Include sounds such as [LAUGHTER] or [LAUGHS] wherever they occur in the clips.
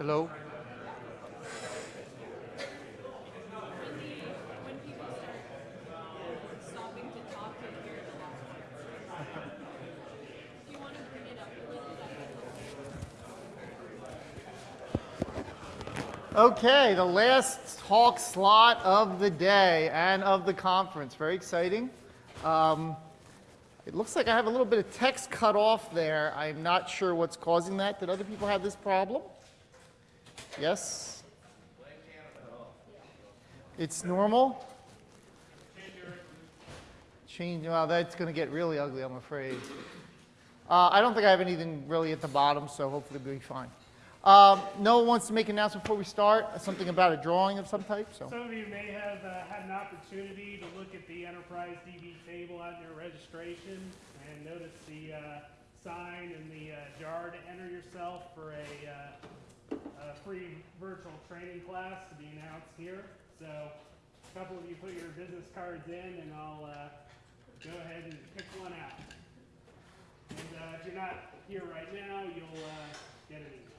Hello? Okay, the last talk slot of the day and of the conference. Very exciting. Um, it looks like I have a little bit of text cut off there. I'm not sure what's causing that. Did other people have this problem? Yes? It's normal? Change, well, that's going to get really ugly, I'm afraid. Uh, I don't think I have anything really at the bottom, so hopefully we'll be fine. Um, no one wants to make an announcement before we start? Something about a drawing of some type? So. Some of you may have uh, had an opportunity to look at the Enterprise DB table out in your registration and notice the uh, sign and the uh, jar to enter yourself for a, a free virtual training class to be announced here. So a couple of you put your business cards in and I'll uh, go ahead and pick one out. And uh, if you're not here right now, you'll uh, get an email.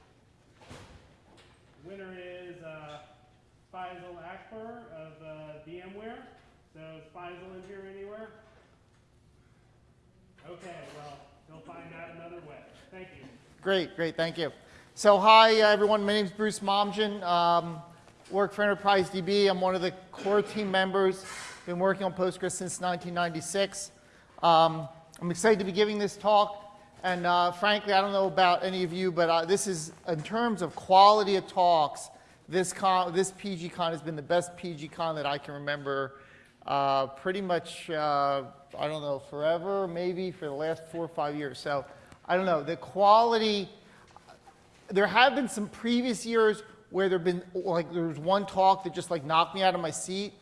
Winner is uh, Faisal Akbar of uh, VMware. So is Faisal in here anywhere? Okay, well, he'll find out another way. Thank you. Great, great, thank you. So hi uh, everyone, my name is Bruce Momjian. Um, work for Enterprise DB. I'm one of the core team members. Been working on Postgres since 1996. Um, I'm excited to be giving this talk. And uh, frankly, I don't know about any of you, but uh, this is, in terms of quality of talks, this, con, this PGCon has been the best PGCon that I can remember uh, pretty much, uh, I don't know, forever, maybe for the last four or five years. So I don't know, the quality, there have been some previous years where there been, like there was one talk that just like knocked me out of my seat.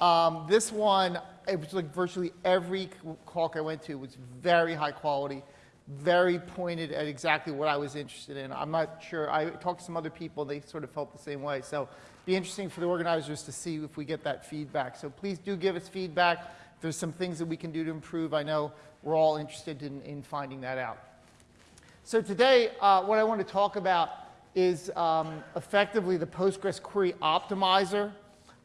Um, this one, it was like virtually every talk I went to was very high quality, very pointed at exactly what I was interested in. I'm not sure, I talked to some other people, they sort of felt the same way. So be interesting for the organizers to see if we get that feedback. So please do give us feedback. If there's some things that we can do to improve. I know we're all interested in, in finding that out. So today, uh, what I want to talk about is um, effectively the Postgres Query Optimizer.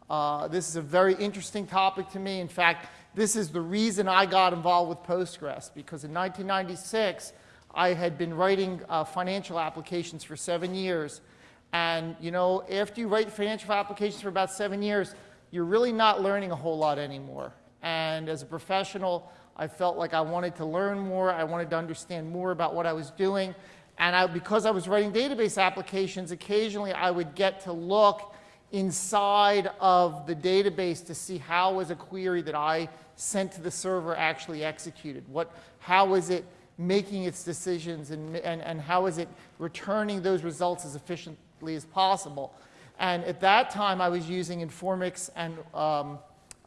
Uh, this is a very interesting topic to me. In fact, this is the reason I got involved with Postgres, because in 1996, I had been writing uh, financial applications for seven years, and you know, after you write financial applications for about seven years, you're really not learning a whole lot anymore. And as a professional, I felt like I wanted to learn more. I wanted to understand more about what I was doing. And I, because I was writing database applications, occasionally I would get to look inside of the database to see how was a query that I sent to the server actually executed. What, how was it making its decisions and, and, and how is it returning those results as efficiently as possible. And at that time, I was using Informix and um,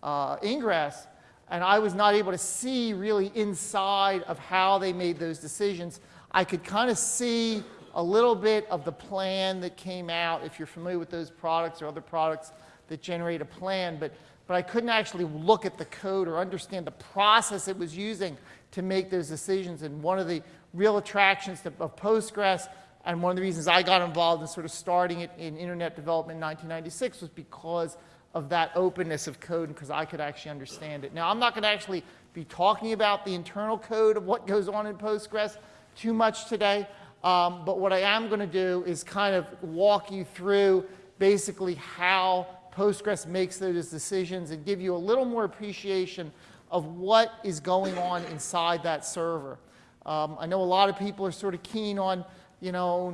uh, Ingres, and I was not able to see really inside of how they made those decisions. I could kind of see a little bit of the plan that came out, if you're familiar with those products or other products that generate a plan, but, but I couldn't actually look at the code or understand the process it was using to make those decisions. And one of the real attractions to, of Postgres and one of the reasons I got involved in sort of starting it in internet development in 1996 was because of that openness of code because I could actually understand it. Now, I'm not going to actually be talking about the internal code of what goes on in Postgres too much today, um, but what I am going to do is kind of walk you through basically how Postgres makes those decisions and give you a little more appreciation of what is going on inside that server. Um, I know a lot of people are sort of keen on you know,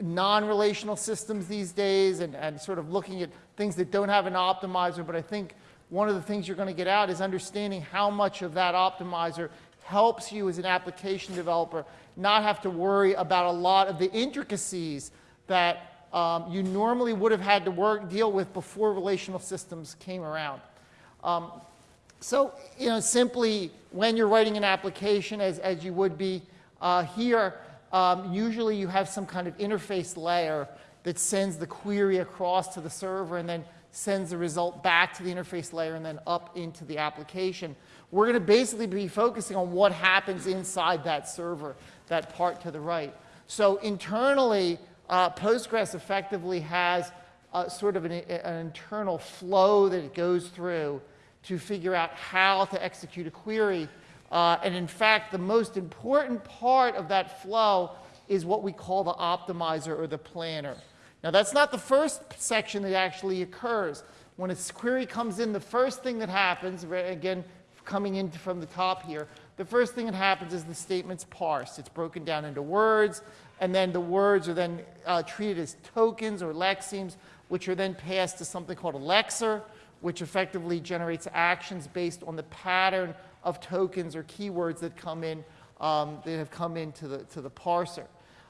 non-relational systems these days and, and sort of looking at things that don't have an optimizer, but I think one of the things you're going to get out is understanding how much of that optimizer helps you as an application developer not have to worry about a lot of the intricacies that um, you normally would have had to work, deal with before relational systems came around. Um, so, you know, simply when you're writing an application, as, as you would be uh, here, um, usually you have some kind of interface layer that sends the query across to the server and then sends the result back to the interface layer and then up into the application. We're going to basically be focusing on what happens inside that server, that part to the right. So internally, uh, Postgres effectively has sort of an, an internal flow that it goes through to figure out how to execute a query. Uh, and in fact, the most important part of that flow is what we call the optimizer or the planner. Now, that's not the first section that actually occurs. When a query comes in, the first thing that happens, again, coming in from the top here, the first thing that happens is the statement's parsed. It's broken down into words, and then the words are then uh, treated as tokens or lexemes, which are then passed to something called a lexer, which effectively generates actions based on the pattern of tokens or keywords that come in, um, that have come into the, to the parser.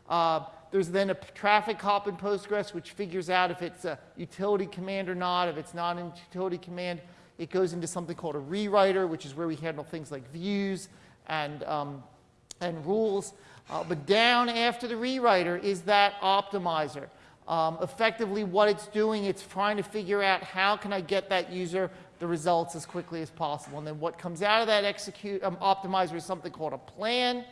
Uh, there's then a traffic cop in Postgres, which figures out if it's a utility command or not. If it's not a utility command, it goes into something called a rewriter, which is where we handle things like views and, um, and rules. Uh, but down after the rewriter is that optimizer. Um, effectively, what it's doing, it's trying to figure out how can I get that user the results as quickly as possible. And then what comes out of that execute um, optimizer is something called a plan.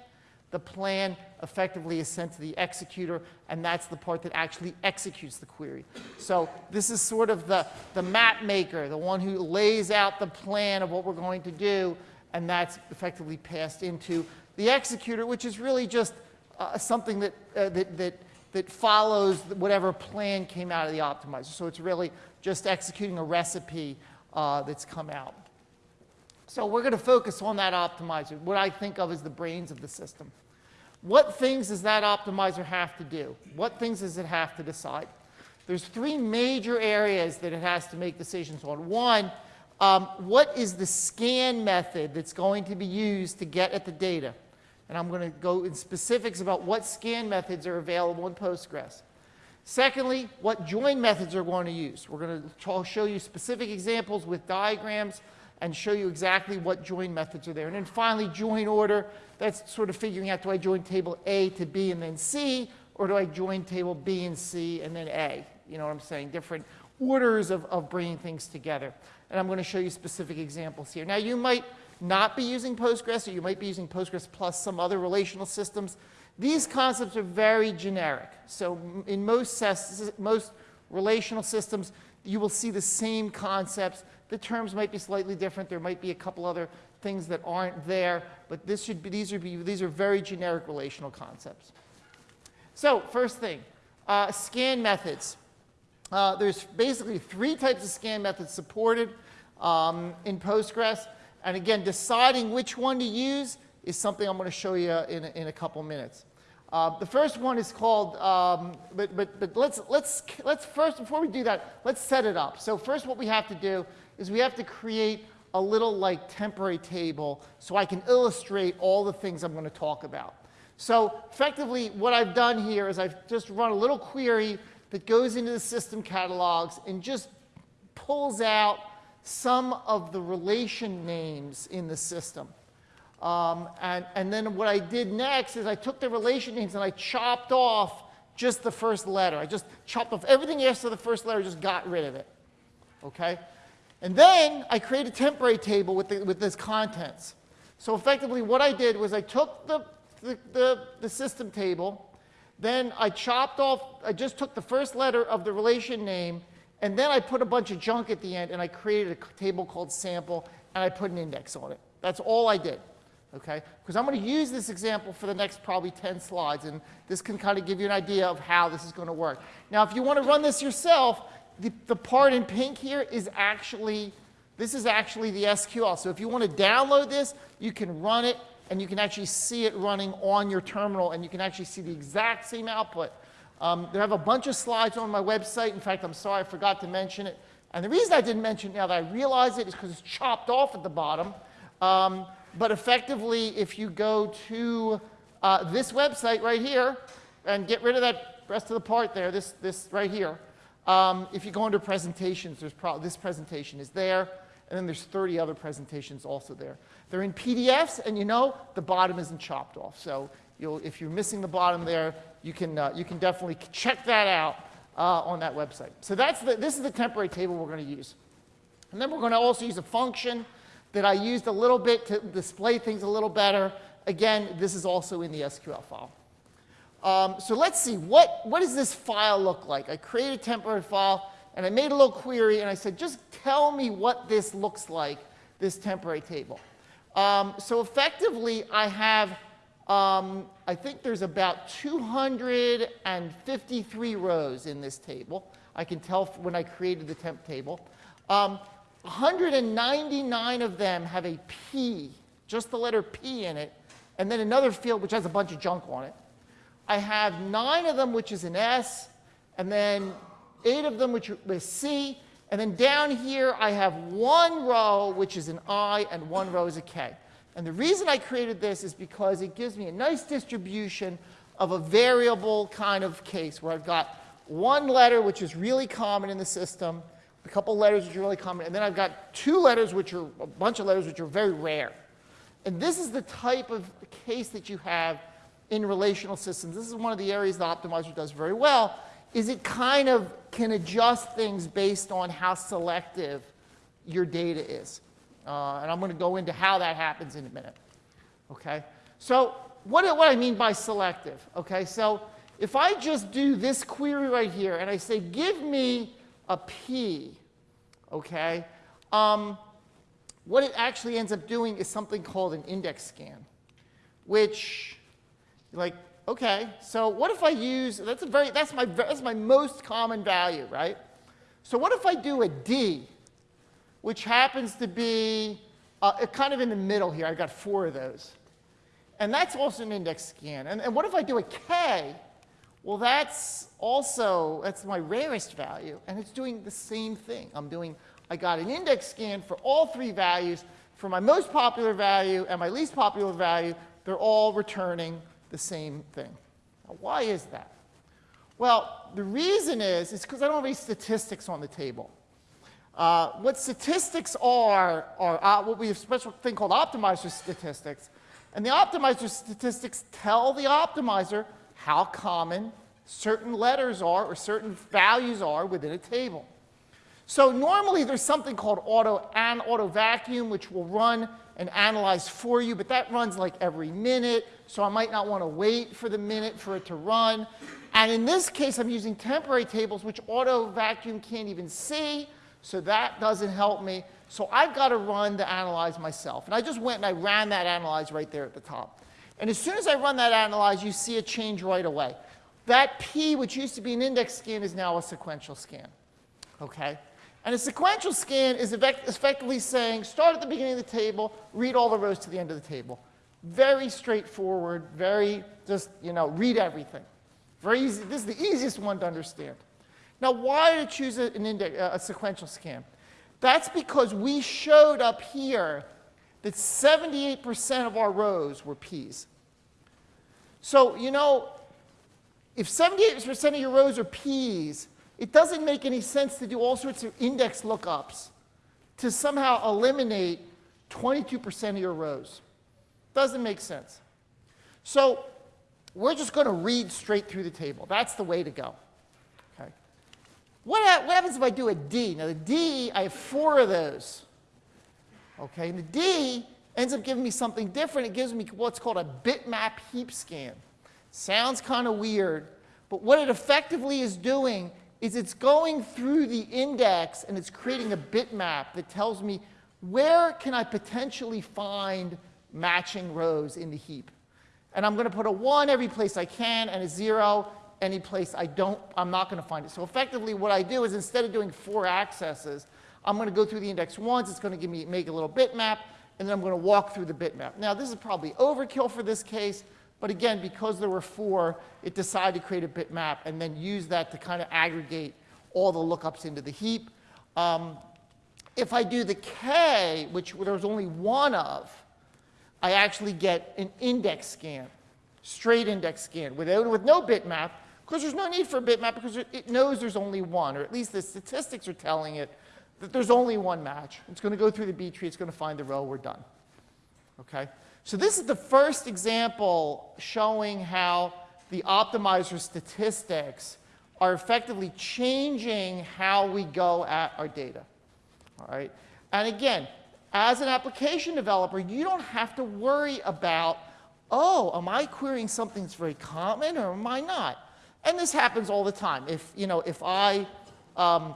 The plan effectively is sent to the executor, and that's the part that actually executes the query. So this is sort of the, the map maker, the one who lays out the plan of what we're going to do, and that's effectively passed into the executor, which is really just uh, something that, uh, that, that, that follows whatever plan came out of the optimizer. So it's really just executing a recipe uh, that's come out. So we're going to focus on that optimizer, what I think of as the brains of the system. What things does that optimizer have to do? What things does it have to decide? There's three major areas that it has to make decisions on. One, um, what is the scan method that's going to be used to get at the data? And I'm going to go in specifics about what scan methods are available in Postgres. Secondly, what join methods are going to use. We're going to show you specific examples with diagrams and show you exactly what join methods are there. And then finally, join order. That's sort of figuring out, do I join table A to B and then C, or do I join table B and C and then A? You know what I'm saying? Different orders of, of bringing things together. And I'm going to show you specific examples here. Now, you might not be using Postgres, or you might be using Postgres plus some other relational systems. These concepts are very generic. So in most, most relational systems, you will see the same concepts. The terms might be slightly different. There might be a couple other things that aren't there, but this should be, these, are be, these are very generic relational concepts. So first thing, uh, scan methods. Uh, there's basically three types of scan methods supported um, in Postgres. And again, deciding which one to use is something I'm going to show you in a, in a couple minutes. Uh, the first one is called, um, but, but, but let's, let's, let's first, before we do that, let's set it up. So first what we have to do is we have to create a little like temporary table so I can illustrate all the things I'm going to talk about. So effectively what I've done here is I've just run a little query that goes into the system catalogs and just pulls out some of the relation names in the system. Um, and, and then what I did next is I took the relation names and I chopped off just the first letter. I just chopped off everything after the first letter, just got rid of it. Okay? And then I create a temporary table with, the, with this contents. So effectively what I did was I took the, the, the, the system table, then I chopped off, I just took the first letter of the relation name, and then I put a bunch of junk at the end and I created a table called sample and I put an index on it. That's all I did okay? Because I'm going to use this example for the next probably 10 slides, and this can kind of give you an idea of how this is going to work. Now, if you want to run this yourself, the, the part in pink here is actually, this is actually the SQL. So if you want to download this, you can run it, and you can actually see it running on your terminal, and you can actually see the exact same output. Um, there have a bunch of slides on my website. In fact, I'm sorry I forgot to mention it. And the reason I didn't mention it now that I realize it is because it's chopped off at the bottom. Um, but effectively, if you go to uh, this website right here and get rid of that rest of the part there, this, this right here, um, if you go into presentations, there's this presentation is there, and then there's 30 other presentations also there. They're in PDFs, and you know the bottom isn't chopped off. So if you're missing the bottom there, you can, uh, you can definitely check that out uh, on that website. So that's the, this is the temporary table we're going to use. And then we're going to also use a function that I used a little bit to display things a little better. Again, this is also in the SQL file. Um, so let's see, what, what does this file look like? I created a temporary file, and I made a little query, and I said, just tell me what this looks like, this temporary table. Um, so effectively, I have, um, I think there's about 253 rows in this table. I can tell when I created the temp table. Um, 199 of them have a P, just the letter P in it, and then another field which has a bunch of junk on it. I have nine of them, which is an S, and then eight of them, which is C, and then down here I have one row, which is an I, and one row is a K. And the reason I created this is because it gives me a nice distribution of a variable kind of case where I've got one letter, which is really common in the system, a couple letters which are really common, and then I've got two letters, which are a bunch of letters which are very rare. And this is the type of case that you have in relational systems. This is one of the areas the optimizer does very well, is it kind of can adjust things based on how selective your data is. Uh, and I'm going to go into how that happens in a minute. Okay? So what, what I mean by selective, okay? So if I just do this query right here and I say, give me a P, okay? Um, what it actually ends up doing is something called an index scan, which, like, okay, so what if I use, that's, a very, that's, my, that's my most common value, right? So what if I do a D, which happens to be uh, kind of in the middle here? I've got four of those. And that's also an index scan. And, and what if I do a K? Well, that's also, that's my rarest value, and it's doing the same thing. I'm doing, I got an index scan for all three values. For my most popular value and my least popular value, they're all returning the same thing. Now, why is that? Well, the reason is, is because I don't have any statistics on the table. Uh, what statistics are, are uh, what we have a special thing called optimizer statistics. And the optimizer statistics tell the optimizer how common certain letters are or certain values are within a table. So normally there's something called auto and auto vacuum, which will run and analyze for you, but that runs like every minute, so I might not want to wait for the minute for it to run. And in this case, I'm using temporary tables, which auto vacuum can't even see, so that doesn't help me. So I've got to run the analyze myself. And I just went and I ran that analyze right there at the top. And as soon as I run that analyze, you see a change right away. That P, which used to be an index scan, is now a sequential scan. Okay? And a sequential scan is effect- effectively saying, start at the beginning of the table, read all the rows to the end of the table. Very straightforward, very just, you know, read everything. Very easy. This is the easiest one to understand. Now, why did I choose an index, a sequential scan? That's because we showed up here that 78% of our rows were P's. So, you know, if 78% of your rows are P's, it doesn't make any sense to do all sorts of index lookups to somehow eliminate 22% of your rows. Doesn't make sense. So we're just going to read straight through the table. That's the way to go. Okay. What, what happens if I do a D? Now, the D, I have four of those. Okay, and the D ends up giving me something different. It gives me what's called a bitmap heap scan. Sounds kind of weird, but what it effectively is doing is it's going through the index and it's creating a bitmap that tells me where can I potentially find matching rows in the heap. And I'm going to put a 1 every place I can and a 0 any place I don't, I'm not going to find it. So effectively what I do is instead of doing four accesses, I'm going to go through the index once, it's going to give me, make a little bitmap, and then I'm going to walk through the bitmap. Now this is probably overkill for this case, but again, because there were four, it decided to create a bitmap and then use that to kind of aggregate all the lookups into the heap. Um, if I do the K, which there was only one of, I actually get an index scan, straight index scan, without, with no bitmap, because there's no need for a bitmap because it- knows there's only one, or at least the statistics are telling it that there's only one match. It's going to go through the B tree, it's going to find the row, we're done. Okay? So this is the first example showing how the optimizer statistics are effectively changing how we go at our data. All right? And again, as an application developer, you don't have to worry about oh, am I querying something that's very common or am I not? And this happens all the time. If, you know, if I, um,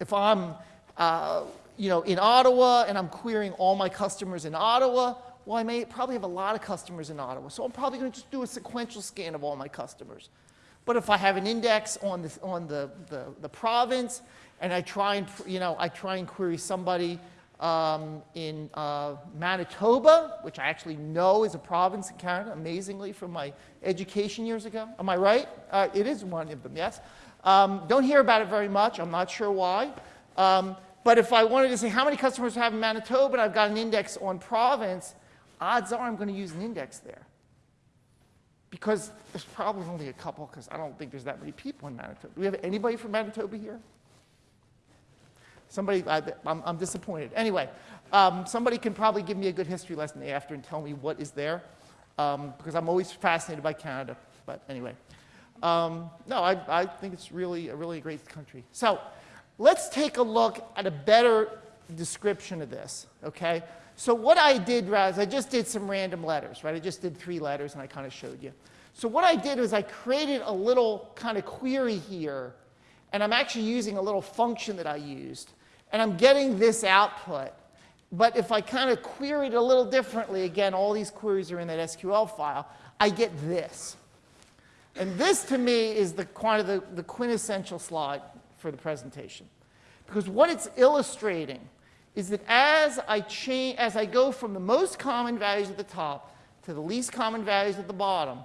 if I'm, uh, you know, in Ottawa and I'm querying all my customers in Ottawa, well, I may probably have a lot of customers in Ottawa. So I'm probably going to just do a sequential scan of all my customers. But if I have an index on the, on the, the, the province and I try and, you know, I try and query somebody um, in uh, Manitoba, which I actually know is a province in Canada, amazingly, from my education years ago. Am I right? Uh, it is one of them, yes. Um, don't hear about it very much. I'm not sure why. Um, but if I wanted to say how many customers I have in Manitoba and I've got an index on province, odds are I'm going to use an index there. Because there's probably only a couple, because I don't think there's that many people in Manitoba. Do we have anybody from Manitoba here? Somebody, I, I'm, I'm disappointed. Anyway, um, somebody can probably give me a good history lesson after and tell me what is there, um, because I'm always fascinated by Canada. But anyway, um, no, I, I think it's really a really great country. So let's take a look at a better description of this, okay? So what I did was I just did some random letters, right? I just did three letters and I kind of showed you. So what I did was I created a little kind of query here, and I'm actually using a little function that I used, and I'm getting this output. But if I kind of query it a little differently, again, all these queries are in that SQL file, I get this. And this, to me, is the, the, the quintessential slide for the presentation. Because what it's illustrating is that as I, change, as I go from the most common values at the top to the least common values at the bottom,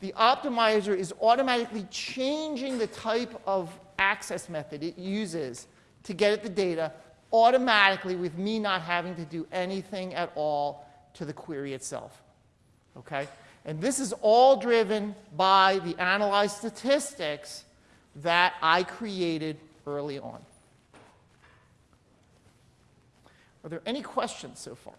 the optimizer is automatically changing the type of access method it uses to get at the data automatically with me not having to do anything at all to the query itself. Okay? And this is all driven by the analyzed statistics that I created early on. Are there any questions so far?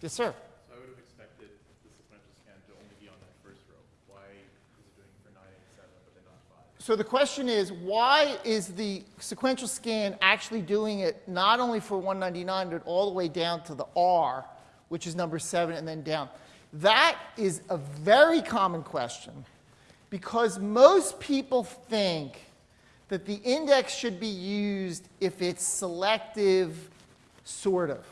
Yes, sir. So I would have expected the sequential scan to only be on that first row. Why is it doing for 987 but then not 5? So the question is, why is the sequential scan actually doing it not only for 199, but all the way down to the R, which is number seven, and then down? That is a very common question because most people think that the index should be used if it's selective, sort of.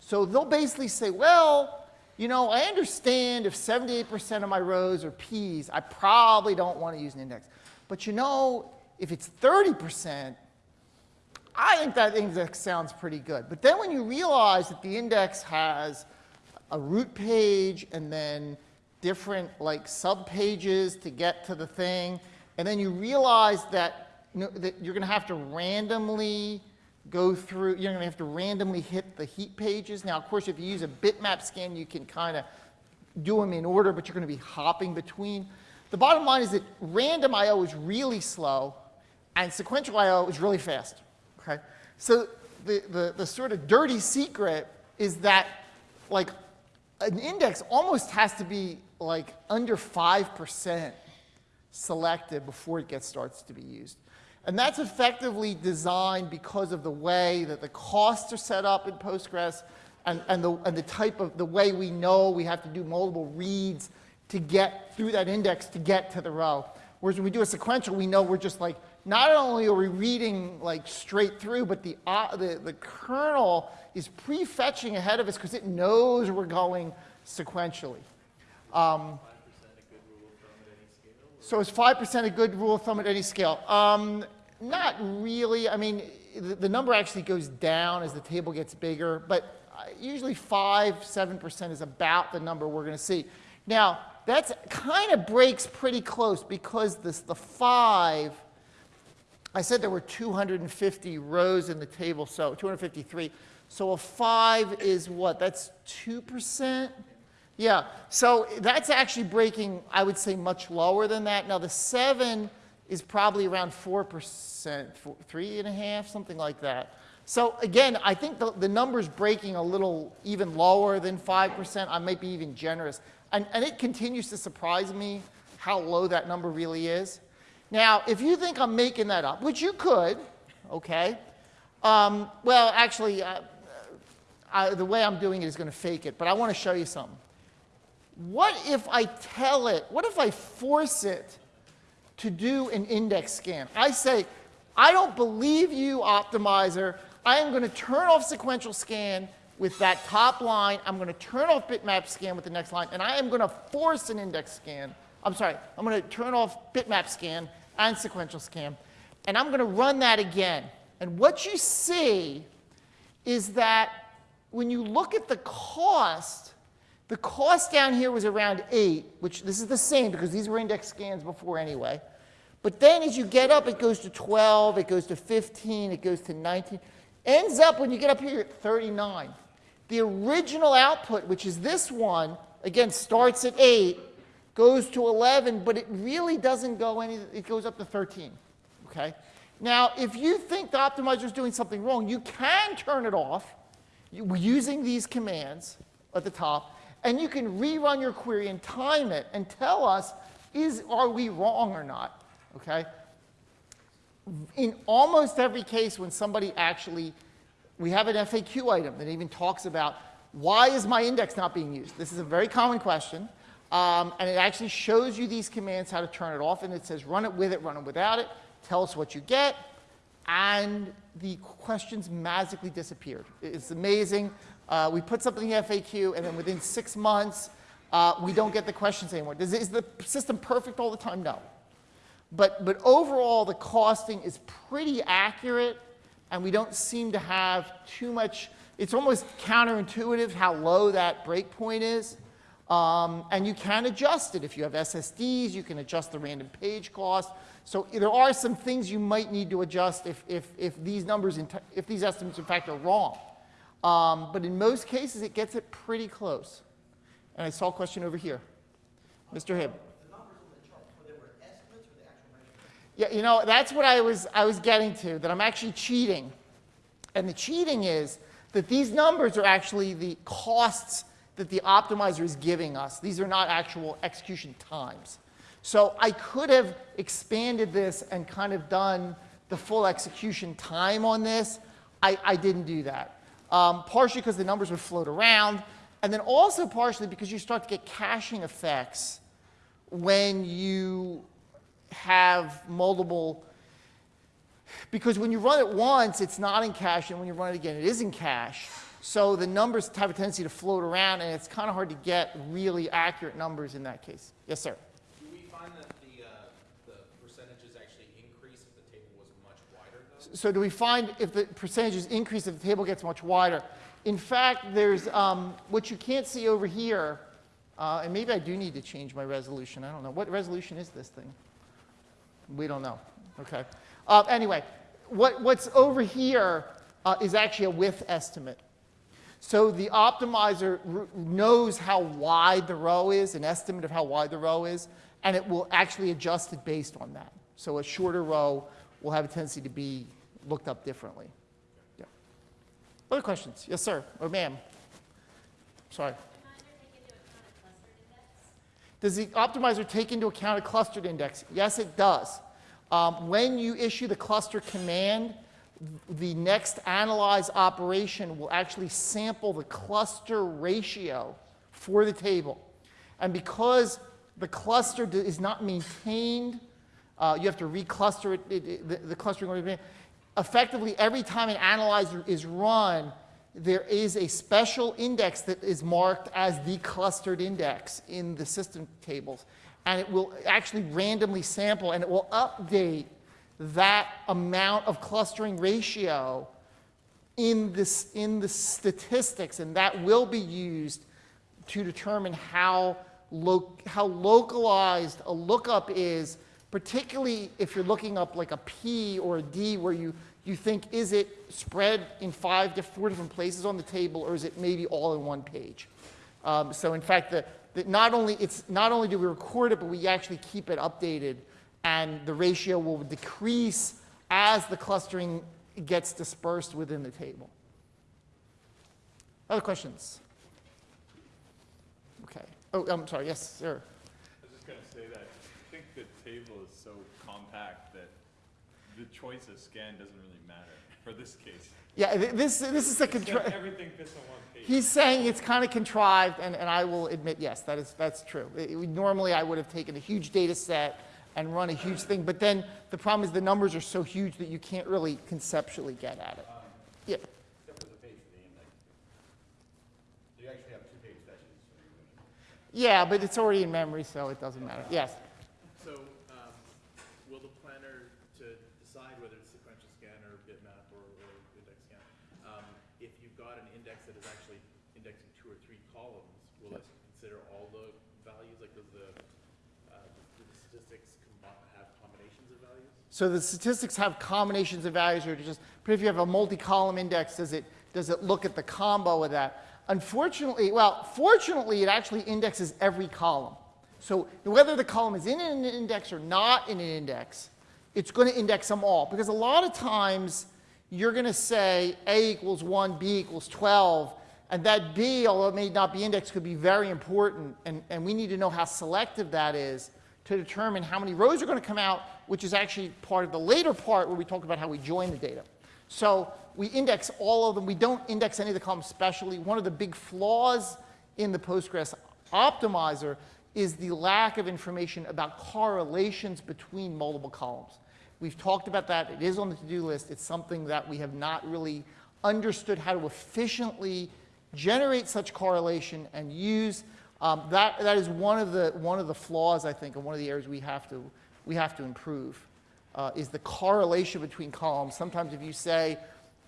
So they'll basically say, well, you know, I understand if 78% of my rows are P's, I probably don't want to use an index. But you know, if it's 30%, I think that index sounds pretty good. But then when you realize that the index has a root page and then different like subpages to get to the thing, and then you realize that, you know, that you're going to have to randomly go through, you're going to have to randomly hit the heap pages. Now, of course, if you use a bitmap scan, you can kind of do them in order, but you're going to be hopping between. The bottom line is that random I.O. is really slow, and sequential I.O. is really fast. Okay? So the, the, the sort of dirty secret is that like an index almost has to be like under 5% selected before it gets starts to be used. And that's effectively designed because of the way that the costs are set up in Postgres and, and, the, and the type of the way we know we have to do multiple reads to get through that index to get to the row. Whereas when we do a sequential, we know we're just like, not only are we reading like straight through, but the, uh, the, the kernel is prefetching ahead of us because it knows we're going sequentially. Um, so is 5% a good rule of thumb at any scale? Um, not really. I mean, the, the, number actually goes down as the table gets bigger, but uh, usually 5, 7% is about the number we're going to see. Now, that kind of breaks pretty close because this, the 5, I said there were 250 rows in the table, so 253. So a 5 is what? That's 2%? Yeah, so that's actually breaking, I would say, much lower than that. Now, the 7 is probably around 4%, four, three and a half, something like that. So again, I think the, the number's breaking a little even lower than 5%. I might be even generous. And, and it continues to surprise me how low that number really is. Now, if you think I'm making that up, which you could, okay, um, well, actually, uh, I, the way I'm doing it is going to fake it, but I want to show you something what if I tell it, what if I force it to do an index scan? I say, I don't believe you, optimizer. I am going to turn off sequential scan with that top line. I'm going to turn off bitmap scan with the next line, and I am going to force an index scan. I'm sorry, I'm going to turn off bitmap scan and sequential scan, and I'm going to run that again. And what you see is that when you look at the cost, the cost down here was around 8, which this is the same because these were index scans before anyway. But then as you get up, it goes to 12, it goes to 15, it goes to 19. Ends up, when you get up here, at 39. The original output, which is this one, again, starts at 8, goes to 11, but it really doesn't go any, it goes up to 13, okay? Now, if you think the optimizer is doing something wrong, you can turn it off using these commands at the top, and you can rerun your query and time it and tell us, is, are we wrong or not, okay? In almost every case when somebody actually, we have an FAQ item that even talks about, why is my index not being used? This is a very common question, um, and it actually shows you these commands, how to turn it off, and it says run it with it, run it without it, tell us what you get, and the questions magically disappeared. It's amazing. Uh, we put something in FAQ, and then within six months, uh, we don't get the questions anymore. Is, is the system perfect all the time? No. But, but overall, the costing is pretty accurate, and we don't seem to have too much. It's almost counterintuitive how low that breakpoint is. Um, and you can adjust it. If you have SSDs, you can adjust the random page cost. So there are some things you might need to adjust if, if, if these numbers, if these estimates in fact are wrong. Um, but in most cases, it gets it pretty close. And I saw a question over here. Mr. Hibb. Yeah, you know, that's what I was, I was getting to, that I'm actually cheating. And the cheating is that these numbers are actually the costs that the optimizer is giving us. These are not actual execution times. So I could have expanded this and kind of done the full execution time on this. I, I didn't do that. Um, partially because the numbers would float around, and then also partially because you start to get caching effects when you have multiple, because when you run it once, it's not in cache, and when you run it again, it is in cache. So the numbers have a tendency to float around, and it's kind of hard to get really accurate numbers in that case. Yes, sir. Do we find that the, uh, the percentages actually increase if the table was much wider though? So do we find if the percentages increase if the table gets much wider? In fact, there's um, what you can't see over here, uh, and maybe I do need to change my resolution. I don't know. What resolution is this thing? We don't know. Okay. Uh, anyway, what, what's over here uh, is actually a width estimate. So the optimizer knows how wide the row is, an estimate of how wide the row is, and it will actually adjust it based on that. So a shorter row will have a tendency to be looked up differently. Yeah. Other questions? Yes, sir, or ma'am? Sorry. Does the optimizer take into account a clustered index? Yes, it does. Um, when you issue the cluster command, the next analyze operation will actually sample the cluster ratio for the table. And because the cluster is not maintained, uh, you have to recluster it, it, it- the, the clustering. Effectively, every time an analyzer is run, there is a special index that is marked as the clustered index in the system tables. And it will actually randomly sample and it will update that amount of clustering ratio in, this, in the statistics, and that will be used to determine how, lo- how localized a lookup is, particularly if you're looking up like a P or a D where you, you think, is it spread in five to four different places on the table, or is it maybe all in one page? Um, so in fact, the, the, not, only, it's, not only do we record it, but we actually keep it updated, and the ratio will decrease as the clustering gets dispersed within the table. Other questions? Okay. Oh, I'm sorry. Yes, sir. I was just gonna say that, I think the table is the choice of scan doesn't really matter for this case. Yeah, this, this is a It's control. got Everything fits on one page. He's saying it's kind of contrived, and, and I will admit, yes, that is, that's true. It- it- normally, I would have taken a huge data set and run a huge thing, but then the problem is the numbers are so huge that you can't really conceptually get at it. Um, yeah, Except for the page for the you actually have two page sessions. yeah, but it's already in memory, so it doesn't matter. Yes. So, um, will the planner to decide whether it's sequential scan or bitmap or, or index scan, um, if you've got an index that is actually indexing two or three columns, will it consider all the values, like does the, uh, do the statistics combi- have combinations of values? So the statistics have combinations of values, or just, but if you have a multi-column index, does it, does it look at the combo of that? Unfortunately, well, fortunately, it actually indexes every column. So whether the column is in an index or not in an index, it's going to index them all. Because a lot of times, you're going to say A equals 1, B equals 12, and that B, although it may not be indexed, could be very important, and, and we need to know how selective that is to determine how many rows are going to come out, which is actually part of the later part where we talk about how we join the data. So we index all of them. We don't index any of the columns specially. One of the big flaws in the Postgres optimizer is the lack of information about correlations between multiple columns. We've talked about that. It is on the to-do list. It's something that we have not really understood how to efficiently generate such correlation and use. Um, that, that is one of, the, one of the flaws, I think, and one of the areas we have to, we have to improve, uh, is the correlation between columns. Sometimes if you say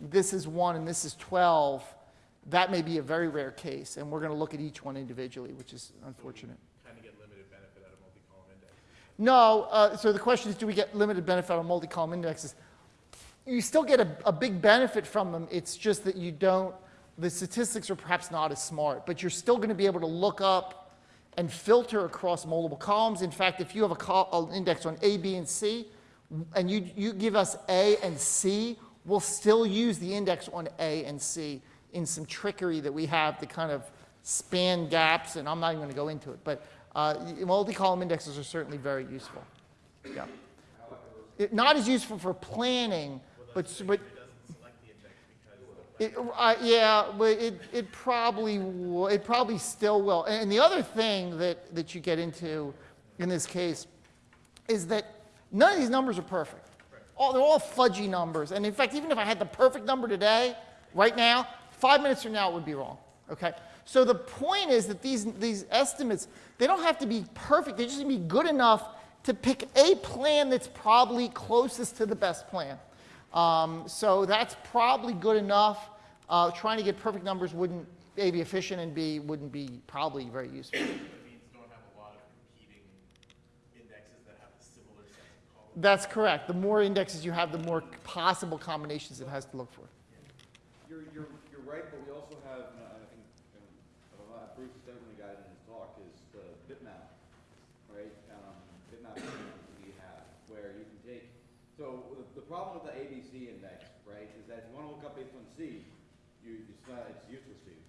this is 1 and this is 12, that may be a very rare case, and we're going to look at each one individually, which is unfortunate. Kind of get limited benefit out of multi-column index. No, uh, so the question is, do we get limited benefit on multi-column indexes? You still get a, a big benefit from them. It's just that you don't, the statistics are perhaps not as smart, but you're still going to be able to look up and filter across multiple columns. In fact, if you have an index on A, B, and C, and you, you give us A and C, we'll still use the index on A and C in some trickery that we have to kind of span gaps, and I'm not even going to go into it. But uh, multi-column indexes are certainly very useful. Yeah. It- Not as useful for planning, but, but, It doesn't select the index because it, uh, yeah, but it, it probably, it probably still will. And the other thing that, that you get into in this case is that none of these numbers are perfect. All, they're all fudgy numbers. And in fact, even if I had the perfect number today, right now, five minutes from now, it would be wrong. Okay? So the point is that these, these estimates, they don't have to be perfect. They just need to be good enough to pick a plan that's probably closest to the best plan. Um, so that's probably good enough. Uh, trying to get perfect numbers wouldn't, A, be efficient, and B, wouldn't be probably very useful. it means don't have a lot of competing indexes that have similar set of columns. That's correct. The more indexes you have, the more possible combinations it has to look for. You're, you're, you're right, but we also have, and I think, and uh, Bruce definitely got it in his talk, is the bitmap, right? Um, bitmap that we have, where you can take, so the, the problem with the ABC index, right, is that if you wanna look up based on C, you, it's not, it's useless to you,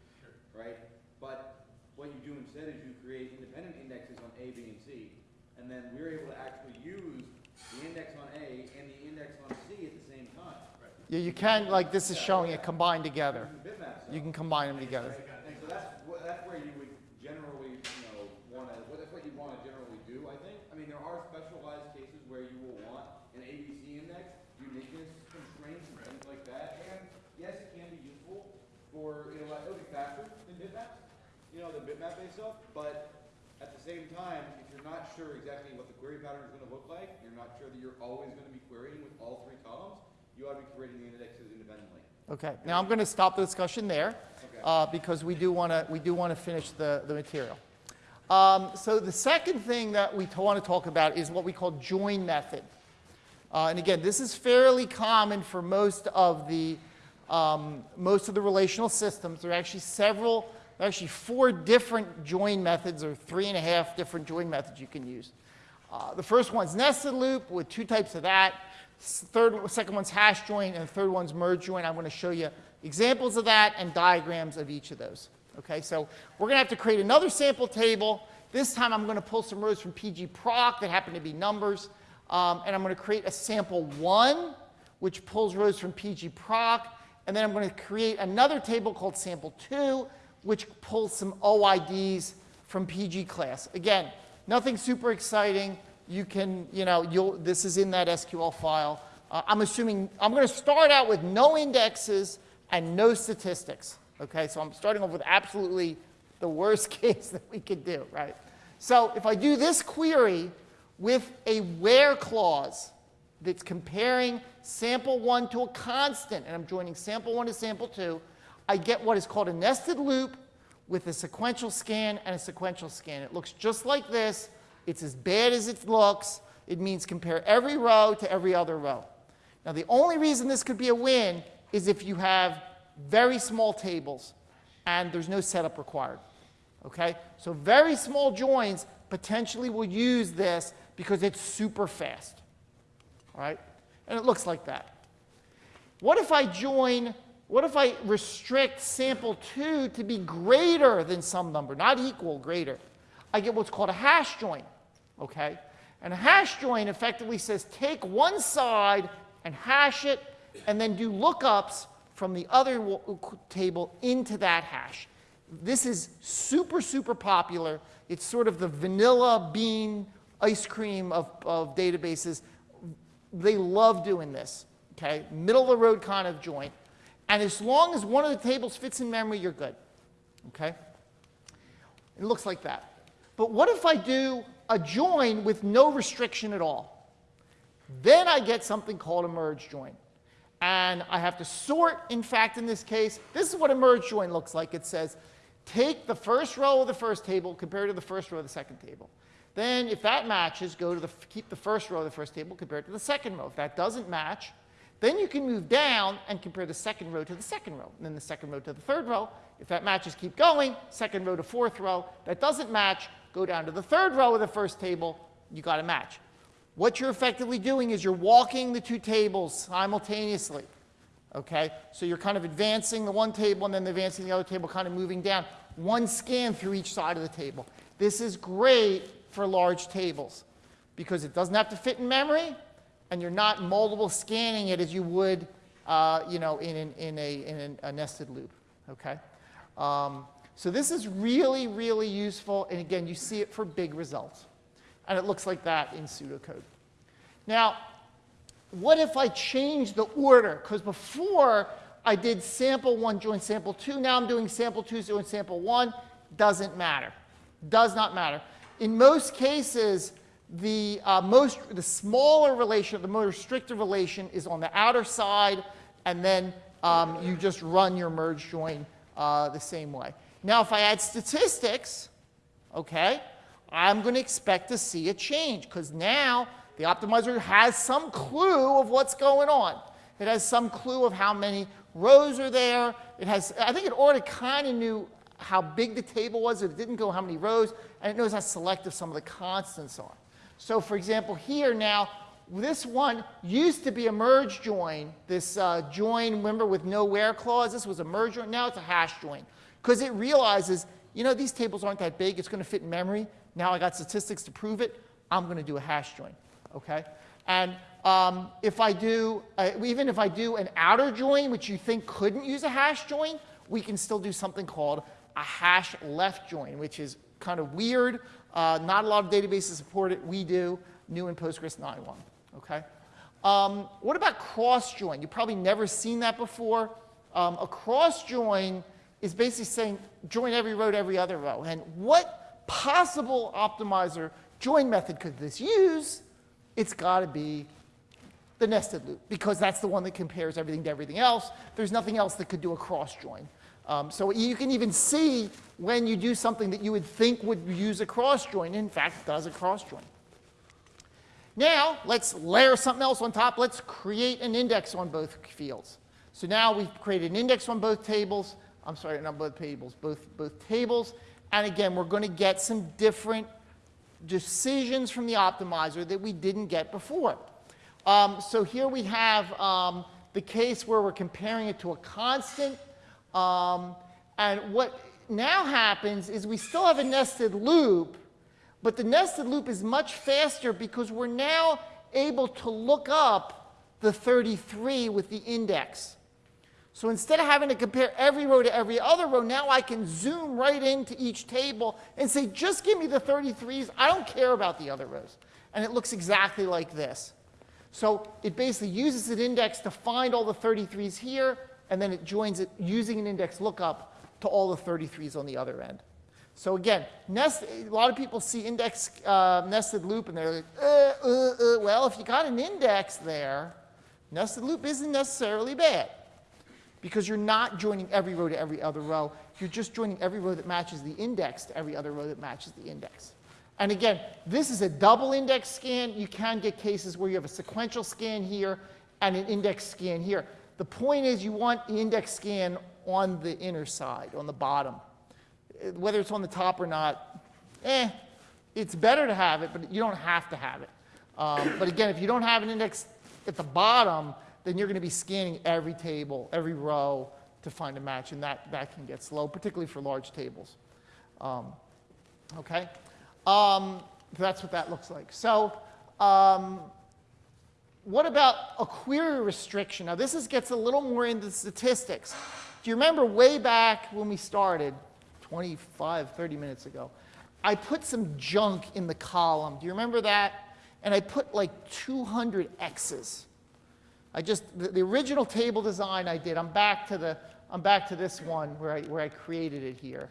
right? But what you do instead is you create independent indexes on A, B, and C, and then we're able to actually use the index on A and the index on C at the same time. Yeah, you can, like this is showing it combined together. You can combine them together. And so that's, that's where you would generally, you know, wanna, well, that's what you wanna generally do, I think. I mean, there are specialized cases where you will want an ABC index, uniqueness constraints and things like that. And yes, it can be useful for, you know, like, it'll be faster than bitmaps, you know, than bitmap-based stuff, but at the same time, if you're not sure exactly what the query pattern is gonna look like, you're not sure that you're always gonna be querying with all three columns, you ought to be creating the indexes independently. Okay, now I'm going to stop the discussion there uh, because we do want to we do want to finish the, the material. Um, so the second thing that we want to talk about is what we call join method. Uh, and again, this is fairly common for most of the um, most of the relational systems. There are actually several, actually four different join methods, or three and a half different join methods you can use. Uh, the first one's nested loop with two types of that. Third, second one's hash join, and the third one's merge join. I'm going to show you examples of that and diagrams of each of those. Okay, so we're going to have to create another sample table. This time I'm going to pull some rows from PG proc that happen to be numbers. Um, and I'm going to create a sample one, which pulls rows from PG proc. And then I'm going to create another table called sample two, which pulls some OIDs from PG class. Again, nothing super exciting. You can, you know, you'll, this is in that SQL file. Uh, I'm assuming, I'm going to start out with no indexes and no statistics. Okay, so I'm starting off with absolutely the worst [LAUGHS] case that we could do, right? So if I do this query with a where clause that's comparing sample one to a constant, and I'm joining sample one to sample two, I get what is called a nested loop with a sequential scan and a sequential scan. It looks just like this. It's as bad as it looks. It means compare every row to every other row. Now, the only reason this could be a win is if you have very small tables and there's no setup required. Okay? So very small joins potentially will use this because it's super fast. All right? And it looks like that. What if I join, what if I restrict sample 2 to be greater than some number, not equal, greater? I get what's called a hash join. Okay? And a hash join effectively says take one side and hash it, and then do lookups from the other table into that hash. This is super, super popular. It's sort of the vanilla bean ice cream of, of databases. They love doing this, okay? Middle of the road kind of joint. And as long as one of the tables fits in memory, you're good, okay? It looks like that. But what if I do a join with no restriction at all? Then I get something called a merge join. And I have to sort, in fact, in this case, this is what a merge join looks like. It says, take the first row of the first table compared to the first row of the second table. Then, if that matches, go to the, keep the first row of the first table compared to the second row. If that doesn't match, then you can move down and compare the second row to the second row, and then the second row to the third row. If that matches, keep going, second row to fourth row. That doesn't match, go down to the third row of the first table, you got a match. What you're effectively doing is you're walking the two tables simultaneously. Okay? So you're kind of advancing the one table and then advancing the other table, kind of moving down. One scan through each side of the table. This is great for large tables because it doesn't have to fit in memory and you're not multiple scanning it as you would uh, you know, in, an, in, a, in a nested loop. Okay? Um, so this is really, really useful. And again, you see it for big results. And it looks like that in pseudocode. Now, what if I change the order? Because before I did sample one join sample two, now I'm doing sample two join sample one. Doesn't matter. Does not matter. In most cases, the, uh, most, the smaller relation, the more restrictive relation is on the outer side, and then um, you just run your merge join uh, the same way. Now, if I add statistics, okay, I'm going to expect to see a change because now the optimizer has some clue of what's going on. It has some clue of how many rows are there. It has, I think it already kind of knew how big the table was. It didn't go how many rows, and it knows how selective some of the constants are. So for example, here now, this one used to be a merge join. This uh, join, remember, with no where clause, this was a merge join. Now it's a hash join because it realizes, you know, these tables aren't that big. It's going to fit in memory. Now I got statistics to prove it. I'm going to do a hash join okay? And um, if I do, uh, even if I do an outer join, which you think couldn't use a hash join, we can still do something called a hash left join, which is kind of weird. Uh, not a lot of databases support it. We do, new in Postgres 9.1, okay? Um, what about cross join? You've probably never seen that before. Um, a cross join is basically saying join every row to every other row. And what possible optimizer join method could this use? it's got to be the nested loop because that's the one that compares everything to everything else. There's nothing else that could do a cross join. Um, so you can even see when you do something that you would think would use a cross join, in fact, does a cross join. Now, let's layer something else on top. Let's create an index on both fields. So now we've created an index on both tables. I'm sorry, not both tables, both, both tables. And again, we're going to get some different decisions from the optimizer that we didn't get before. Um, so here we have um, the case where we're comparing it to a constant. Um, and what now happens is we still have a nested loop, but the nested loop is much faster because we're now able to look up the 33 with the index. So instead of having to compare every row to every other row, now I can zoom right into each table and say, just give me the 33s. I don't care about the other rows. And it looks exactly like this. So it basically uses an index to find all the 33s here, and then it joins it using an index lookup to all the 33s on the other end. So again, nest, a lot of people see index uh, nested loop and they're like, uh, uh, uh. well, if you got an index there, nested loop isn't necessarily bad because you're not joining every row to every other row. You're just joining every row that matches the index to every other row that matches the index. And again, this is a double index scan. You can get cases where you have a sequential scan here and an index scan here. The point is you want index scan on the inner side, on the bottom. Whether it's on the top or not, eh, it's better to have it, but you don't have to have it. Um, but again, if you don't have an index at the bottom, then you're going to be scanning every table, every row to find a match, and that, that can get slow, particularly for large tables. Um, okay? Um, that's what that looks like. So, um, what about a query restriction? Now, this is, gets a little more into statistics. Do you remember way back when we started, 25, 30 minutes ago, I put some junk in the column. Do you remember that? And I put like 200 X's. I just, the, the original table design I did, I'm back to, the, I'm back to this one where I, where I created it here.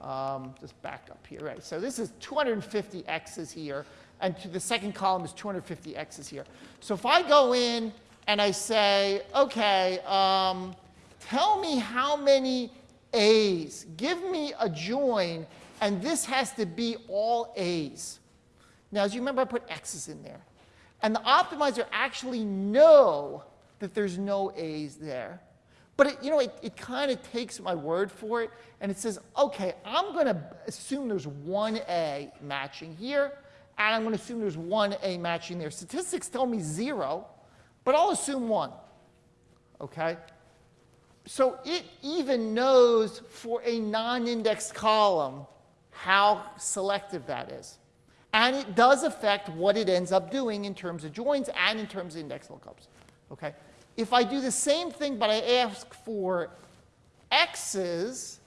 Um, just back up here, right? So this is 250 X's here, and to the second column is 250 X's here. So if I go in and I say, okay, um, tell me how many A's, give me a join, and this has to be all A's. Now, as you remember, I put X's in there. And the optimizer actually know that there's no A's there. But it, you know, it, it kind of takes my word for it, and it says, okay, I'm going to assume there's one A matching here, and I'm going to assume there's one A matching there. Statistics tell me zero, but I'll assume one. Okay? So it even knows for a non-indexed column how selective that is. And it does affect what it ends up doing in terms of joins and in terms of index lookups. Okay? If I do the same thing, but I ask for x's,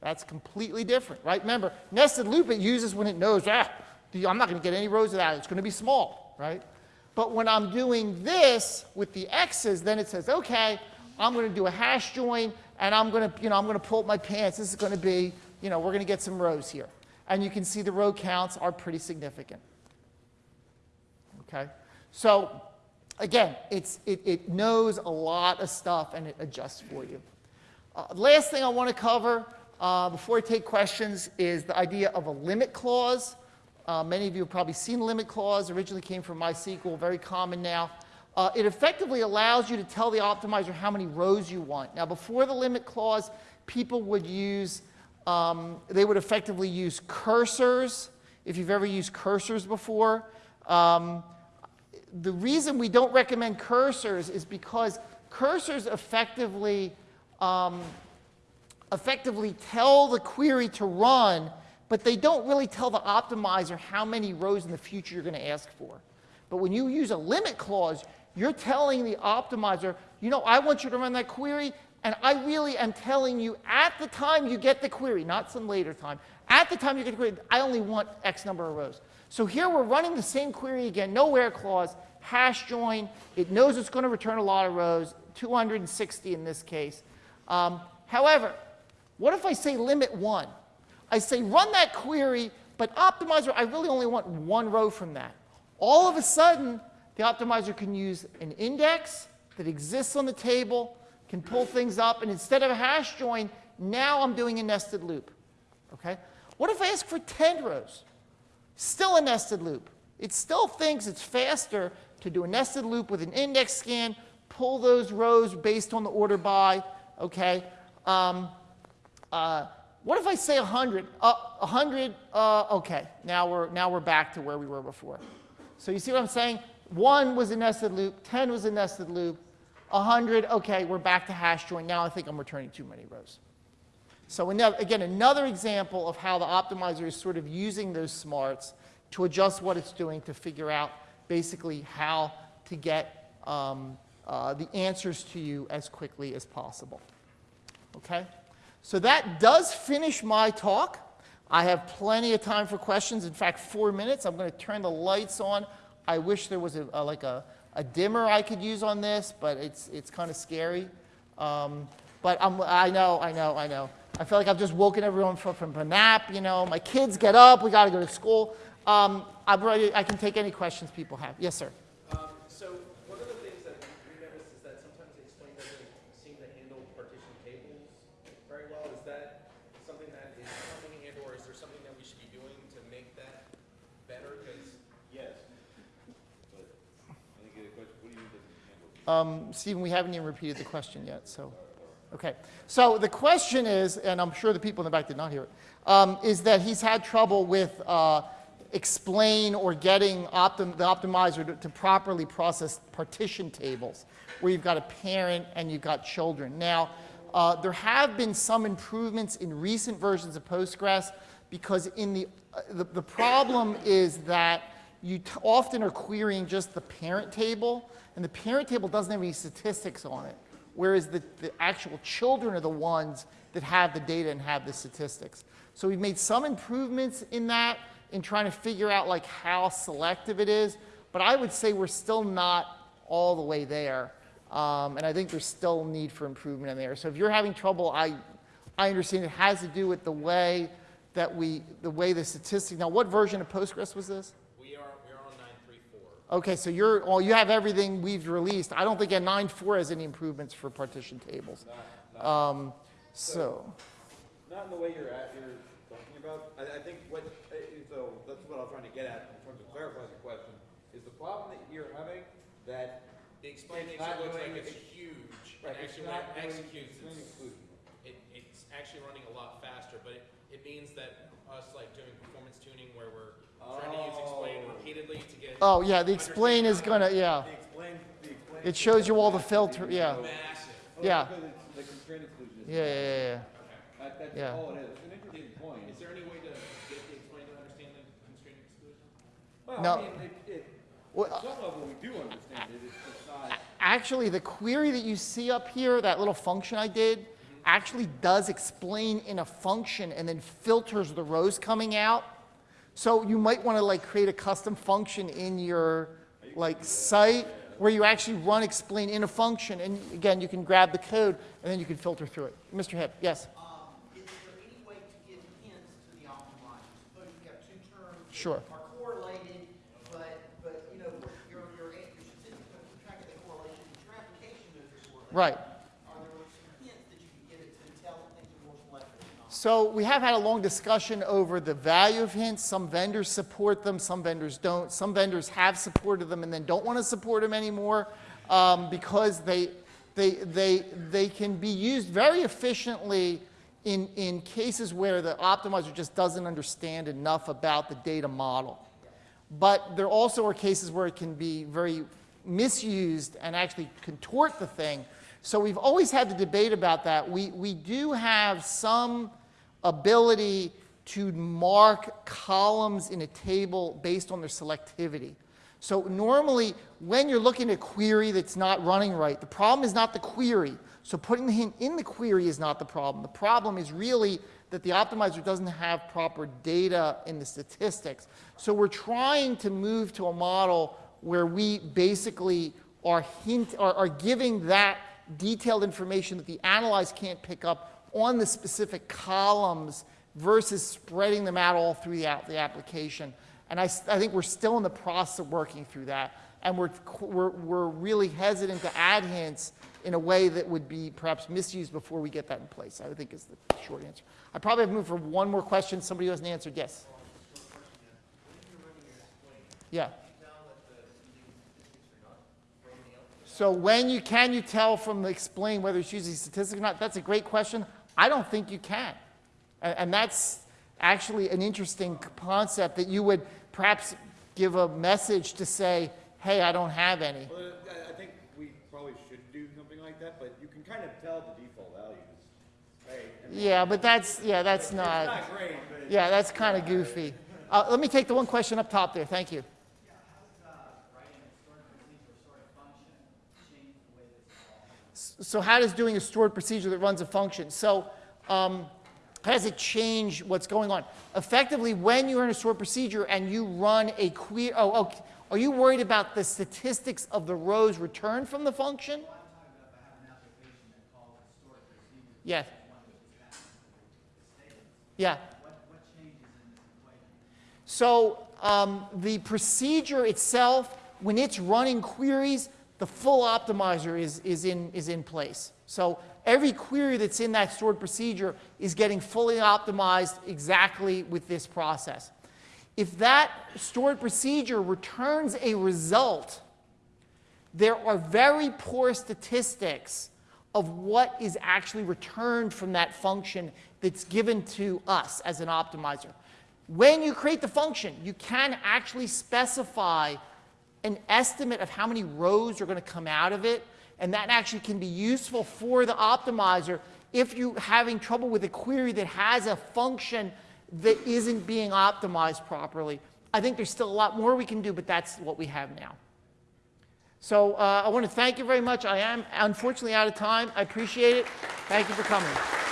that's completely different, right? Remember, nested loop it uses when it knows, ah, I'm not going to get any rows of that. It's going to be small, right? But when I'm doing this with the x's, then it says, okay, I'm going to do a hash join, and I'm going to, you know, I'm going to pull up my pants. This is going to be, you know, we're going to get some rows here. And you can see the row counts are pretty significant. Okay? So again, it's, it, it knows a lot of stuff and it adjusts for you. Uh, last thing I want to cover uh, before I take questions is the idea of a limit clause. Uh, many of you have probably seen limit clause. Originally came from MySQL, very common now. Uh, it effectively allows you to tell the optimizer how many rows you want. Now, before the limit clause, people would use, um, they would effectively use cursors. If you've ever used cursors before, um, the reason we don't recommend cursors is because cursors effectively, um, effectively tell the query to run, but they don't really tell the optimizer how many rows in the future you're going to ask for. But when you use a limit clause, you're telling the optimizer, you know, I want you to run that query, and I really am telling you at the time you get the query, not some later time, at the time you get the query, I only want X number of rows. So here we're running the same query again, no where clause, hash join. It knows it's going to return a lot of rows, 260 in this case. Um, however, what if I say limit one? I say run that query, but optimizer, I really only want one row from that. All of a sudden, the optimizer can use an index that exists on the table, can pull things up, and instead of a hash join, now I'm doing a nested loop. Okay? What if I ask for 10 rows? Still a nested loop. It still thinks it's faster to do a nested loop with an index scan, pull those rows based on the order by, okay? Um, uh, what if I say 100? Uh, 100, uh, okay, now we're, now we're back to where we were before. So you see what I'm saying? 1 was a nested loop, 10 was a nested loop, 100, okay, we're back to hash join. Now I think I'm returning too many rows. So again, another example of how the optimizer is sort of using those smarts to adjust what it's doing to figure out basically how to get um, uh, the answers to you as quickly as possible. Okay? So that does finish my talk. I have plenty of time for questions. In fact, four minutes. I'm going to turn the lights on. I wish there was a, a- like a, a dimmer I could use on this, but it's, it's kind of scary. Um, but I'm, I know, I know, I know. I feel like I've just woken everyone from, from a nap. You know, my kids get up. We got to go to school. Um, I'm ready. I can take any questions people have. Yes, sir. Um, so one of the things that we noticed is that sometimes the explain doesn't seem to handle partition tables very well. Is that something that is coming and or is there something that we should be doing to make that better? Because Yes. But I think the question, what do you mean doesn't handle? Um, Stephen, we haven't even repeated the question yet, so, okay. So the question is, and I'm sure the people in the back did not hear it, um, is that he's had trouble with uh, explain or getting optim- the optimizer to, to properly process partition tables, where you've got a parent and you've got children. Now, uh, there have been some improvements in recent versions of Postgres because in the, uh, the, the problem is that you often are querying just the parent table, and the parent table doesn't have any statistics on it, whereas the, the actual children are the ones that have the data and have the statistics. So we've made some improvements in that, in trying to figure out like how selective it is, but I would say we're still not all the way there. Um, and I think there's still need for improvement in there. So if you're having trouble, I, I understand it has to do with the way that we, the way the statistic, now what version of Postgres was this? we are we are on nine three four. Okay, so you're, well, you have everything we've released. I don't think at 9.4 has any improvements for partition tables. Um, so, Not in the way you're at, you're talking about. I, I think what, uh, so that's what I was trying to get at in terms of clarifying the question. Is the problem that you're having that The explain It's makes it not look like it's huge, Right, and it's actually when not it doing executes, explain it's, exclusion. it, it's actually running a lot faster, but it, it means that us like doing performance tuning where we're trying to use explain Oh. repeatedly to get oh yeah, the explain is gonna, yeah. The explain, the explain. It shows you all the filter, yeah. massive. Oh, yeah. Because the constraint exclusion. is- Yeah, yeah, yeah, That, that's Yeah. all it is. It's an interesting point. Is there any way to get the explain to understand the constraint exclusion? Well, No. I mean, it, it, Well, at some level, we do understand it. It's just not. Actually, the query that you see up here, that little function I did, actually does explain in a function and then filters the rows coming out. So you might want to like create a custom function in your like site where you actually run explain in a function. And again, you can grab the code and then you can filter through it. Mr. Hip, yes? Um, is there any way to give hints to the So we have had a long discussion over the value of hints. Some vendors support them, some vendors don't. Some vendors have supported them and then don't want to support them anymore um, because they, they, they, they can be used very efficiently in, in cases where the optimizer just doesn't understand enough about the data model. But there also are cases where it can be very misused and actually contort the thing. So we've always had the debate about that. We, we do have some ability to mark columns in a table based on their selectivity. So normally, when you're looking at a query that's not running right, the problem is not the query. So putting the hint in the query is not the problem. The problem is really that the optimizer doesn't have proper data in the statistics. So we're trying to move to a model where we basically are, hint, are, are giving that detailed information that the analyze can't pick up on the specific columns versus spreading them out all through the, application. And I think we're still in the process of working through that. And we're, we're, we're really hesitant to add hints in a way that would be perhaps misused before we get that in place, I think is the short answer. I probably have room for one more question. Somebody who hasn't answered, yes? Yeah. So when you, can you tell from the explain whether it's using statistics or not? That's a great question. I don't think you can. And, and that's actually an interesting concept that you would perhaps give a message to say, hey, I don't have any. Well, I, think we probably should do something like that, but you can kind of tell the default values, right? I mean, Yeah, but that's, yeah, that's not, not great, but. yeah, that's kind of goofy. Uh, let me take the one question up top there. Thank you. Yeah, how's, uh, So how does doing a stored procedure that runs a function? So um, how does it change what's going on? Effectively, when you're in a stored procedure and you run a query, oh, okay. are you worried about the statistics of the rows returned from the function? Yes. Yeah. So um, the procedure itself, when it's running queries, the full optimizer is, is, in, is in place. So every query that's in that stored procedure is getting fully optimized exactly with this process. If that stored procedure returns a result, there are very poor statistics of what is actually returned from that function that's given to us as an optimizer. When you create the function, you can actually specify an estimate of how many rows are going to come out of it, and that actually can be useful for the optimizer if you're having trouble with a query that has a function that isn't being optimized properly. I think there's still a lot more we can do, but that's what we have now. So uh, I want to thank you very much. I am unfortunately out of time. I appreciate it. Thank you for coming.